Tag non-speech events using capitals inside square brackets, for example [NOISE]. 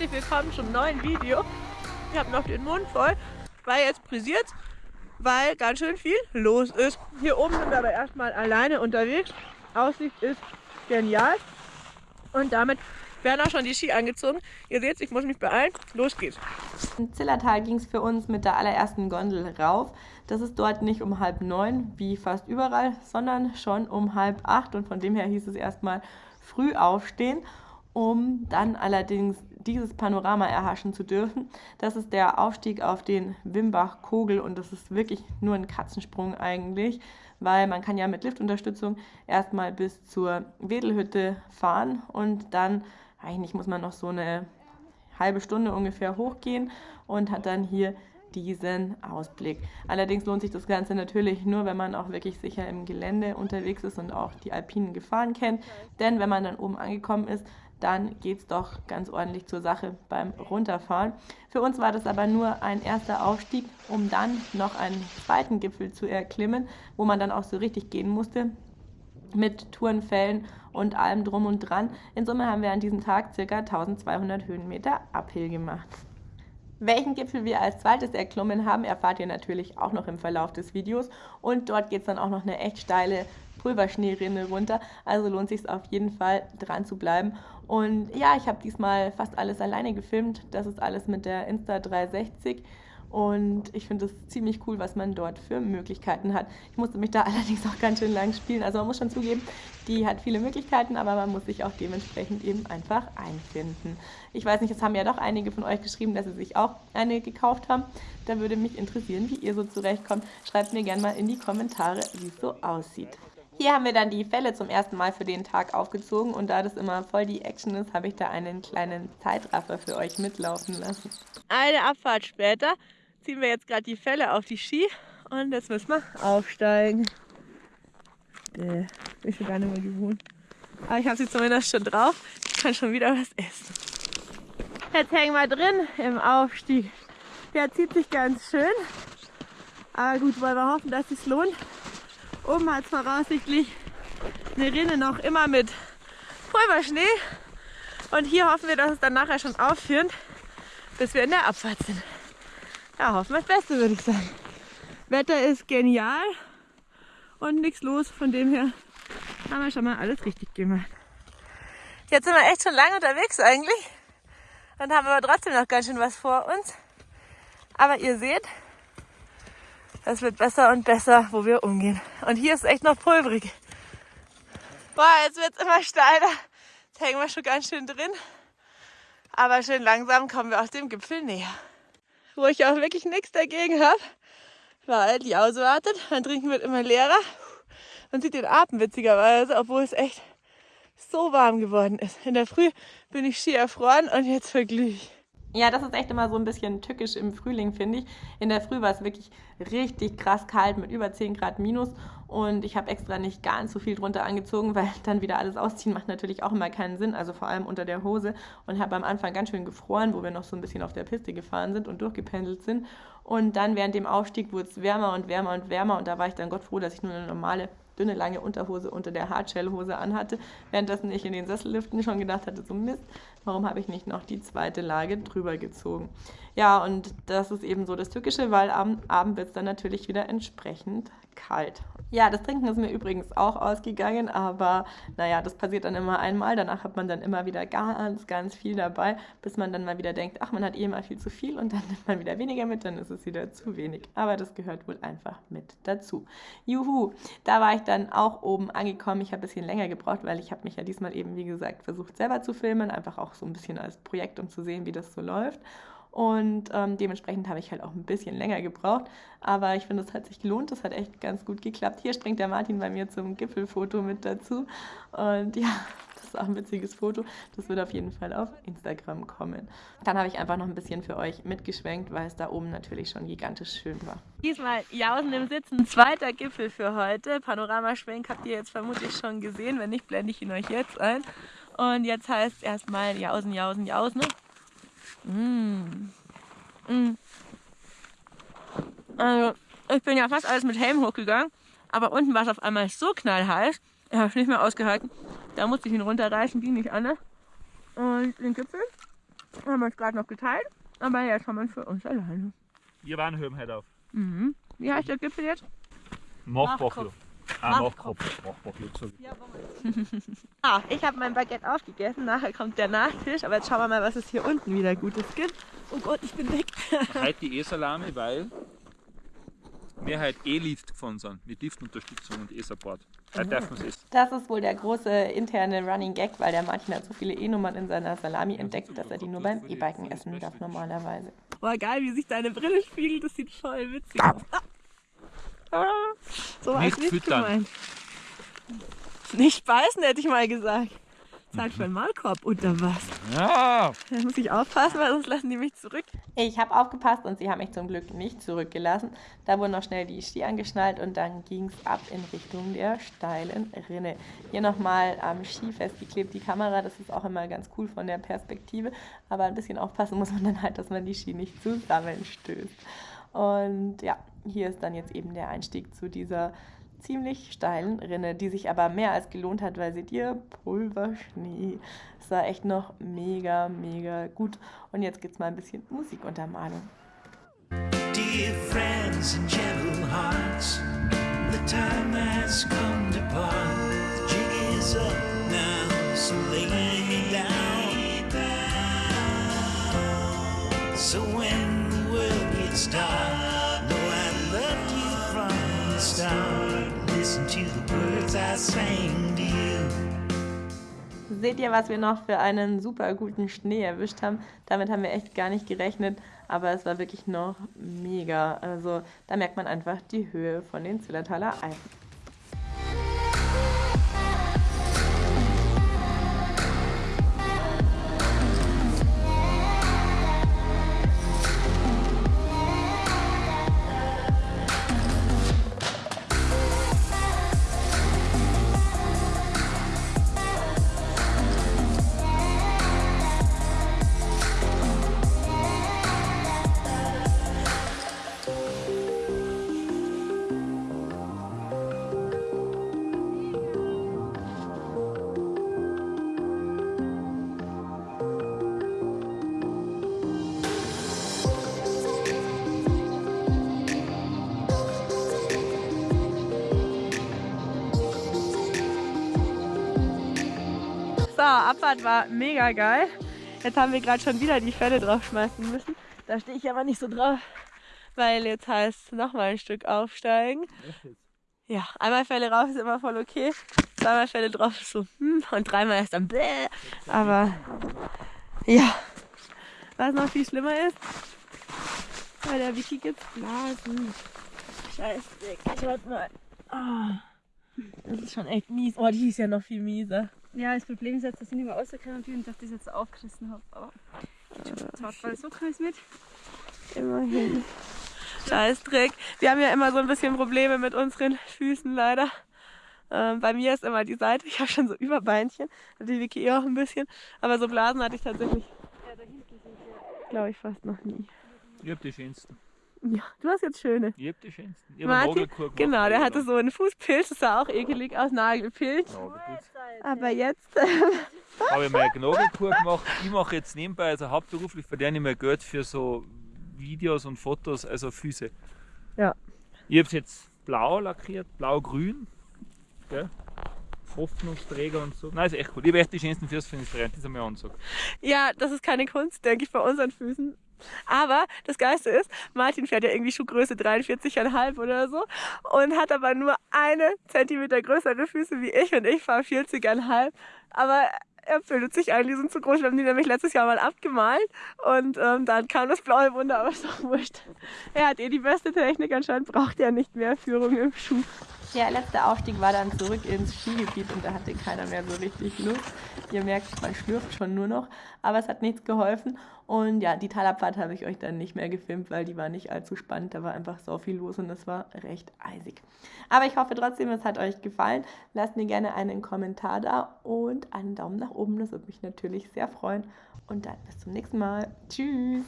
herzlich willkommen zum neuen Video. Ich habe noch den Mund voll, weil jetzt brisiert weil ganz schön viel los ist. Hier oben sind wir aber erstmal alleine unterwegs. Aussicht ist genial. Und damit werden auch schon die Ski angezogen. Ihr seht, ich muss mich beeilen. Los geht's. In Zillertal ging es für uns mit der allerersten Gondel rauf. Das ist dort nicht um halb neun, wie fast überall, sondern schon um halb acht. Und von dem her hieß es erstmal früh aufstehen um dann allerdings dieses Panorama erhaschen zu dürfen. Das ist der Aufstieg auf den Wimbach-Kogel und das ist wirklich nur ein Katzensprung eigentlich, weil man kann ja mit Liftunterstützung erstmal bis zur Wedelhütte fahren und dann, eigentlich muss man noch so eine halbe Stunde ungefähr hochgehen und hat dann hier diesen Ausblick. Allerdings lohnt sich das Ganze natürlich nur, wenn man auch wirklich sicher im Gelände unterwegs ist und auch die alpinen Gefahren kennt. Denn wenn man dann oben angekommen ist, dann geht es doch ganz ordentlich zur Sache beim Runterfahren. Für uns war das aber nur ein erster Aufstieg, um dann noch einen zweiten Gipfel zu erklimmen, wo man dann auch so richtig gehen musste mit Tourenfällen und allem drum und dran. In Summe haben wir an diesem Tag ca. 1200 Höhenmeter Uphill gemacht. Welchen Gipfel wir als zweites erklommen haben, erfahrt ihr natürlich auch noch im Verlauf des Videos. Und dort geht es dann auch noch eine echt steile Pulverschneerinne runter. Also lohnt sich auf jeden Fall dran zu bleiben. Und ja, ich habe diesmal fast alles alleine gefilmt. Das ist alles mit der Insta360. Und ich finde es ziemlich cool, was man dort für Möglichkeiten hat. Ich musste mich da [LAUGHS] allerdings auch ganz schön lang spielen. Also man muss schon zugeben, die hat viele Möglichkeiten, aber man muss sich auch dementsprechend eben einfach einfinden. Ich weiß nicht, es haben ja doch einige von euch geschrieben, dass sie sich auch eine gekauft haben. Da würde mich interessieren, wie ihr so zurechtkommt. Schreibt mir gerne mal in die Kommentare, wie es so aussieht. Hier haben wir dann die Fälle zum ersten Mal für den Tag aufgezogen und da das immer voll die Action ist, habe ich da einen kleinen Zeitraffer für euch mitlaufen lassen. Eine Abfahrt später ziehen wir jetzt gerade die Fälle auf die Ski und jetzt müssen wir aufsteigen. Bäh, bin schon gar nicht mehr gewohnt. Aber ich habe sie zumindest schon drauf. Ich kann schon wieder was essen. Jetzt hängen wir drin im Aufstieg. Der zieht sich ganz schön. Aber gut, wollen wir hoffen, dass es lohnt. Oben hat es voraussichtlich eine Rinne noch immer mit Pulverschnee. Und hier hoffen wir, dass es dann nachher schon aufführt, bis wir in der Abfahrt sind. Ja, hoffen wir das Beste, würde ich sagen. Wetter ist genial und nichts los. Von dem her haben wir schon mal alles richtig gemacht. Jetzt sind wir echt schon lange unterwegs eigentlich und haben aber trotzdem noch ganz schön was vor uns. Aber ihr seht, es wird besser und besser, wo wir umgehen. Und hier ist echt noch pulverig. Boah, jetzt wird es immer steiler. Jetzt hängen wir schon ganz schön drin. Aber schön langsam kommen wir aus dem Gipfel näher. Wo ich auch wirklich nichts dagegen habe, weil die auswartet. Mein Trinken wird immer leerer. Man sieht den Atem witzigerweise, obwohl es echt so warm geworden ist. In der Früh bin ich schier erfroren und jetzt verglühe ich. Ja, das ist echt immer so ein bisschen tückisch im Frühling, finde ich. In der Früh war es wirklich richtig krass kalt mit über 10 Grad minus. Und ich habe extra nicht ganz so viel drunter angezogen, weil dann wieder alles ausziehen macht natürlich auch immer keinen Sinn, also vor allem unter der Hose. Und habe am Anfang ganz schön gefroren, wo wir noch so ein bisschen auf der Piste gefahren sind und durchgependelt sind. Und dann während dem Aufstieg wurde es wärmer und wärmer und wärmer. Und da war ich dann Gott froh, dass ich nur eine normale dünne, lange Unterhose unter der Hardshell-Hose anhatte, währenddessen ich in den Sesselliften schon gedacht hatte, so Mist, warum habe ich nicht noch die zweite Lage drüber gezogen? Ja, und das ist eben so das Tückische, weil am Abend wird es dann natürlich wieder entsprechend kalt. Ja, das Trinken ist mir übrigens auch ausgegangen, aber naja, das passiert dann immer einmal. Danach hat man dann immer wieder ganz, ganz viel dabei, bis man dann mal wieder denkt, ach, man hat eh mal viel zu viel und dann nimmt man wieder weniger mit, dann ist es wieder zu wenig. Aber das gehört wohl einfach mit dazu. Juhu, da war ich dann auch oben angekommen. Ich habe ein bisschen länger gebraucht, weil ich habe mich ja diesmal eben, wie gesagt, versucht selber zu filmen, einfach auch so ein bisschen als Projekt, um zu sehen, wie das so läuft. Und ähm, dementsprechend habe ich halt auch ein bisschen länger gebraucht. Aber ich finde, es hat sich gelohnt. Das hat echt ganz gut geklappt. Hier springt der Martin bei mir zum Gipfelfoto mit dazu. Und ja, [LAUGHS] das ist auch ein witziges Foto. Das wird auf jeden Fall auf Instagram kommen. Dann habe ich einfach noch ein bisschen für euch mitgeschwenkt, weil es da oben natürlich schon gigantisch schön war. Diesmal Jausen im Sitzen, zweiter Gipfel für heute. Panoramaschwenk habt ihr jetzt vermutlich schon gesehen. Wenn nicht, blende ich ihn euch jetzt ein. Und jetzt heißt es erstmal Jausen, Jausen, Jausen. Mm. Mm. Also, ich bin ja fast alles mit Helm hochgegangen, aber unten war es auf einmal so knallheiß, ich habe es nicht mehr ausgehalten. Da musste ich ihn runterreißen, ging nicht anders. Und den Gipfel Haben wir uns gerade noch geteilt, aber jetzt haben wir für uns alleine. Wir waren hören heute auf. Mhm. Wie heißt der Gipfel jetzt? Machbachlo. Ah, Machkopf. Machbachlo. so. [LAUGHS] Ah, ich habe mein Baguette aufgegessen, nachher kommt der Nachtisch, aber jetzt schauen wir mal, was es hier unten wieder Gutes gibt. Oh Gott, ich bin weg. Heute [LAUGHS] die E-Salami, weil wir heute E-Lift gefahren sind. Mit Liftunterstützung und E-Support. Heute dürfen wir es essen. Das ist wohl der große interne Running Gag, weil der Martin hat so viele E-Nummern in seiner Salami entdeckt, dass er die nur beim E-Biken essen darf normalerweise. Boah, geil, wie sich deine Brille spiegelt, das sieht voll witzig aus. Ah. [LAUGHS] So war Nicht es nicht füttern. gemeint. Nicht beißen, hätte ich mal gesagt. Zeit für einen Maulkorb unter was. Ja! Da muss ich aufpassen, weil sonst lassen die mich zurück. Ich habe aufgepasst und sie haben mich zum Glück nicht zurückgelassen. Da wurden noch schnell die Ski angeschnallt und dann ging es ab in Richtung der steilen Rinne. Hier nochmal am Ski festgeklebt die Kamera, das ist auch immer ganz cool von der Perspektive. Aber ein bisschen aufpassen muss man dann halt, dass man die Ski nicht zusammenstößt. Und ja, hier ist dann jetzt eben der Einstieg zu dieser ziemlich steilen Rinne, die sich aber mehr als gelohnt hat, weil seht ihr, Pulverschnee. War echt noch mega, mega gut. Und jetzt gibt's mal ein bisschen Musikuntermalung. Dear friends and gentle hearts, the time has come to part. The jig is up now, so lay me down. So when dark, know I loved you from the start. Listen to the words I sang to you. Seht ihr, was wir noch für einen super guten Schnee erwischt haben? Damit haben wir echt gar nicht gerechnet, aber es war wirklich noch mega. Also da merkt man einfach die Höhe von den Zillertaler Alpen. So, Abfahrt war mega geil. Jetzt haben wir gerade schon wieder die Fälle draufschmeißen müssen. Da stehe ich aber nicht so drauf, weil jetzt heißt nochmal ein Stück aufsteigen. Ja, einmal Fälle rauf ist immer voll okay. Zweimal Fälle drauf ist so, hm, und dreimal ist dann bläh. Aber ja, was noch viel schlimmer ist, bei der Wiki gibt's Blasen. Scheiße, schaut mal. Ah, das ist schon echt mies. Oh, die ist ja noch viel mieser. Ja, das Problem ist jetzt, dass ich nicht mehr rausgekommen bin und dass ich das jetzt aufgerissen habe. Aber geht schon so kann ich mit. Immerhin. Scheißdreck. Wir haben ja immer so ein bisschen Probleme mit unseren Füßen leider. Ähm, bei mir ist immer die Seite, ich habe schon so Überbeinchen, hat die Vicky eh auch ein bisschen. Aber so Blasen hatte ich tatsächlich, Ja, da hinten sind wir. glaube ich, fast noch nie. Ich hab die schönsten. Ja, du hast jetzt schöne. Ich hab die schönsten. Ich hab einen Martin, genau, der hatte so einen Fußpilz, das sah auch ekelig aus, Nagelpilz. Nagelpilz. Aber jetzt, [LAUGHS] Habe ich mal eine Nagelkur gemacht. Ich mache jetzt nebenbei, also hauptberuflich verdiene ich mir Geld für so Videos und Fotos, also Füße. Ja. Ich habe es jetzt blau lackiert, blau-grün. Hoffnungsträger und so. Nein, ist echt cool. Ich habe echt die schönsten Füße für den Freund, das haben wir angesagt. ja, das ist keine Kunst, denke ich, bei unseren Füßen. Aber das Geiste ist, Martin fährt ja irgendwie Schuhgröße 43,5 oder so und hat aber nur eine Zentimeter größere Füße wie ich und ich fahre 40,5. Aber er bildet sich ein, die sind zu groß. Wir haben die nämlich letztes Jahr mal abgemalt und ähm, dann kam das blaue Wunder, aber ist doch wurscht. Er hat eh die beste Technik, anscheinend braucht er nicht mehr Führung im Schuh. Der letzte Aufstieg war dann zurück ins Skigebiet und da hatte keiner mehr so richtig Lust. Ihr merkt, man schlürft schon nur noch, aber es hat nichts geholfen. Und ja, die Talabfahrt habe ich euch dann nicht mehr gefilmt, weil die war nicht allzu spannend. Da war einfach so viel los und es war recht eisig. Aber ich hoffe trotzdem, es hat euch gefallen. Lasst mir gerne einen Kommentar da und einen Daumen nach oben. Das würde mich natürlich sehr freuen. Und dann bis zum nächsten Mal. Tschüss.